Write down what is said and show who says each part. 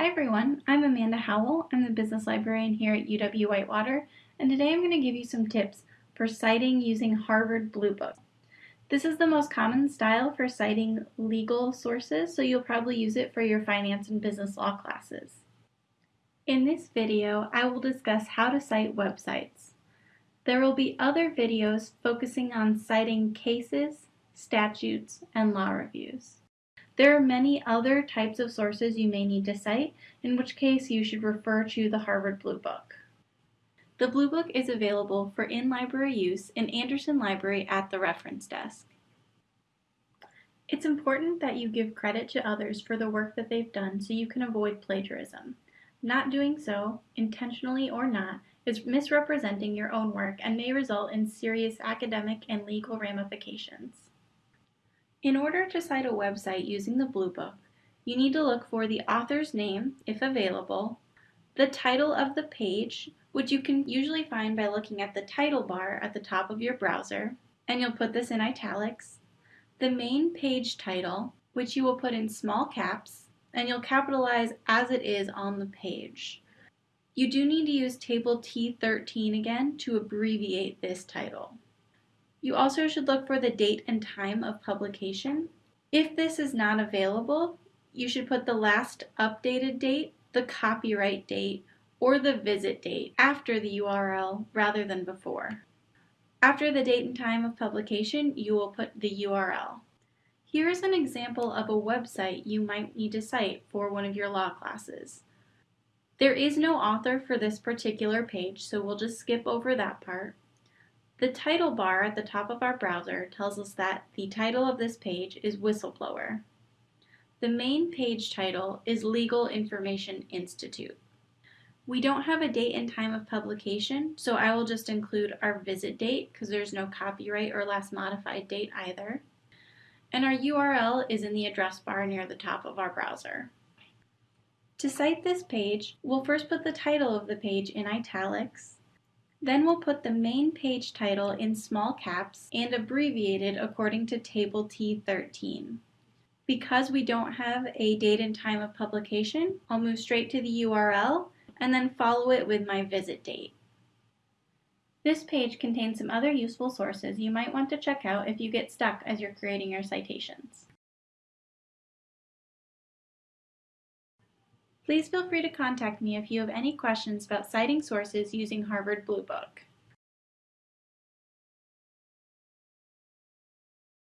Speaker 1: Hi everyone, I'm Amanda Howell. I'm the business librarian here at UW Whitewater, and today I'm going to give you some tips for citing using Harvard Blue Book. This is the most common style for citing legal sources, so you'll probably use it for your finance and business law classes. In this video, I will discuss how to cite websites. There will be other videos focusing on citing cases, statutes, and law reviews. There are many other types of sources you may need to cite, in which case you should refer to the Harvard Blue Book. The Blue Book is available for in-library use in Andersen Library at the reference desk. It's important that you give credit to others for the work that they've done so you can avoid plagiarism. Not doing so, intentionally or not, is misrepresenting your own work and may result in serious academic and legal ramifications. In order to cite a website using the Blue Book, you need to look for the author's name, if available, the title of the page, which you can usually find by looking at the title bar at the top of your browser, and you'll put this in italics, the main page title, which you will put in small caps, and you'll capitalize as it is on the page. You do need to use table T13 again to abbreviate this title. You also should look for the date and time of publication. If this is not available, you should put the last updated date, the copyright date, or the visit date after the URL rather than before. After the date and time of publication, you will put the URL. Here is an example of a website you might need to cite for one of your law classes. There is no author for this particular page, so we'll just skip over that part. The title bar at the top of our browser tells us that the title of this page is Whistleblower. The main page title is Legal Information Institute. We don't have a date and time of publication, so I will just include our visit date because there's no copyright or last modified date either. And our URL is in the address bar near the top of our browser. To cite this page, we'll first put the title of the page in italics, then we'll put the main page title in small caps and abbreviated according to table T13. Because we don't have a date and time of publication, I'll move straight to the URL and then follow it with my visit date. This page contains some other useful sources you might want to check out if you get stuck as you're creating your citations. Please feel free to contact me if you have any questions about citing sources using Harvard Blue Book.